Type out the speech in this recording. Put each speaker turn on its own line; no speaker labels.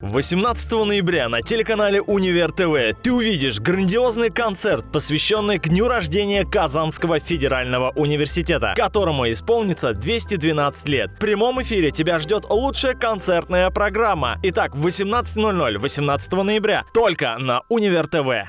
18 ноября на телеканале Универ ТВ ты увидишь грандиозный концерт, посвященный к дню рождения Казанского федерального университета, которому исполнится 212 лет. В прямом эфире тебя ждет лучшая концертная программа. Итак, в 18.00 18 ноября только на Универ ТВ.